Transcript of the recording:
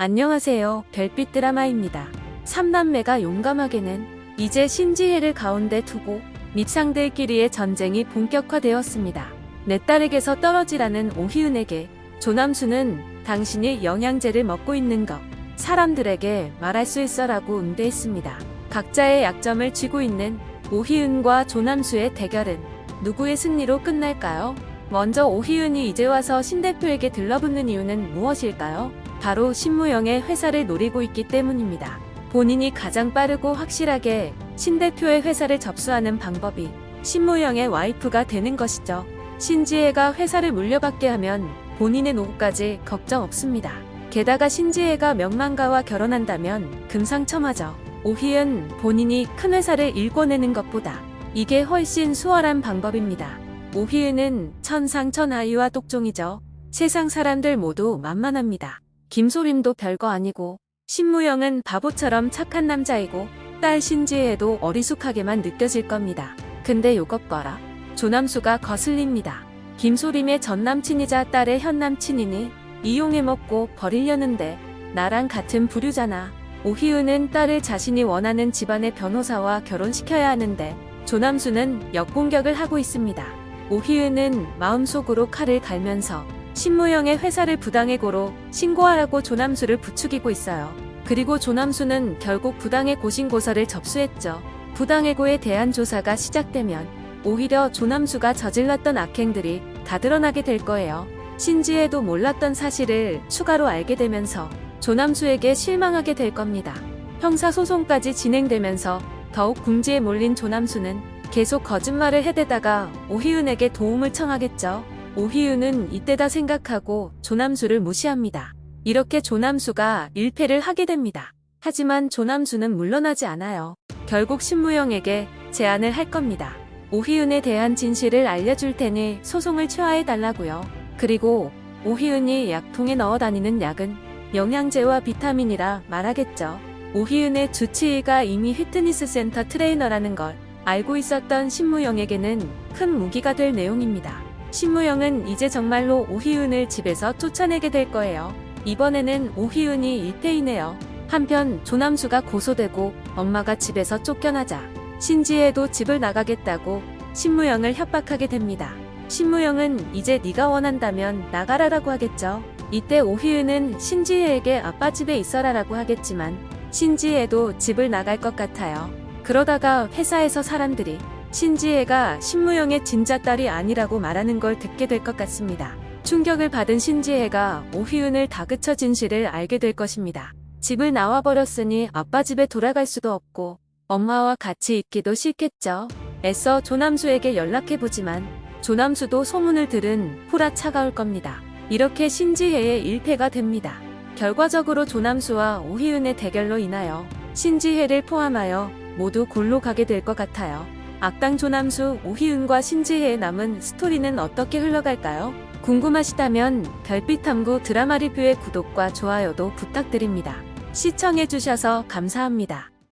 안녕하세요. 별빛 드라마입니다. 삼남매가 용감하게는 이제 신지혜를 가운데 두고 밑상들끼리의 전쟁이 본격화되었습니다. 내 딸에게서 떨어지라는 오희은에게 조남수는 당신이 영양제를 먹고 있는 것 사람들에게 말할 수 있어라고 응대했습니다. 각자의 약점을 쥐고 있는 오희은과 조남수의 대결은 누구의 승리로 끝날까요? 먼저 오희은이 이제 와서 신 대표에게 들러붙는 이유는 무엇일까요? 바로 신무영의 회사를 노리고 있기 때문입니다. 본인이 가장 빠르고 확실하게 신 대표의 회사를 접수하는 방법이 신무영의 와이프가 되는 것이죠. 신지혜가 회사를 물려받게 하면 본인의 노후까지 걱정 없습니다. 게다가 신지혜가 명망가와 결혼한다면 금상첨화죠. 오희은 본인이 큰 회사를 일궈내는 것보다 이게 훨씬 수월한 방법입니다. 오희은은 천상천하이와 똑종이죠. 세상 사람들 모두 만만합니다. 김소림도 별거 아니고 신무영은 바보처럼 착한 남자이고 딸 신지혜도 어리숙하게만 느껴질 겁니다. 근데 요것 봐라. 조남수가 거슬립니다. 김소림의 전남친이자 딸의 현남친이니 이용해먹고 버리려는데 나랑 같은 부류잖아. 오희은은 딸을 자신이 원하는 집안의 변호사와 결혼시켜야 하는데 조남수는 역공격을 하고 있습니다. 오희은은 마음속으로 칼을 갈면서 신무영의 회사를 부당해고로 신고하라고 조남수를 부추기고 있어요. 그리고 조남수는 결국 부당해 고 신고서를 접수했죠. 부당해고에 대한 조사가 시작되면 오히려 조남수가 저질렀던 악행들이 다 드러나게 될 거예요. 신지혜도 몰랐던 사실을 추가로 알게 되면서 조남수에게 실망하게 될 겁니다. 형사소송까지 진행되면서 더욱 궁지에 몰린 조남수는 계속 거짓말을 해대다가 오희은에게 도움을 청하겠죠. 오희은은 이때다 생각하고 조남수를 무시합니다. 이렇게 조남수가 일패를 하게 됩니다. 하지만 조남수는 물러나지 않아요. 결국 신무영에게 제안을 할 겁니다. 오희은에 대한 진실을 알려줄 테니 소송을 취하해달라고요. 그리고 오희은이 약통에 넣어 다니는 약은 영양제와 비타민이라 말하겠죠. 오희은의 주치의가 이미 휘트니스 센터 트레이너라는 걸 알고 있었던 신무영에게는 큰 무기가 될 내용입니다. 신무영은 이제 정말로 오희은을 집에서 쫓아내게 될 거예요. 이번에는 오희은이 1패이네요. 한편 조남수가 고소되고 엄마가 집에서 쫓겨나자 신지혜도 집을 나가겠다고 신무영을 협박하게 됩니다. 신무영은 이제 네가 원한다면 나가라라고 하겠죠. 이때 오희은은 신지혜에게 아빠 집에 있어라라고 하겠지만 신지혜도 집을 나갈 것 같아요. 그러다가 회사에서 사람들이 신지혜가 신무영의 진짜 딸이 아니라고 말하는 걸 듣게 될 것 같습니다. 충격을 받은 신지혜가 오희은을 다그쳐 진실을 알게 될 것입니다. 집을 나와버렸으니 아빠 집에 돌아갈 수도 없고 엄마와 같이 있기도 싫겠죠. 애써 조남수에게 연락해보지만 조남수도 소문을 들은 후라 차가울 겁니다. 이렇게 신지혜의 일패가 됩니다. 결과적으로 조남수와 오희은의 대결로 인하여 신지혜를 포함하여 모두 골로 가게 될 것 같아요. 악당 조남수, 오희은과 신지혜의 남은 스토리는 어떻게 흘러갈까요? 궁금하시다면 별빛탐구 드라마 리뷰의 구독과 좋아요도 부탁드립니다. 시청해주셔서 감사합니다.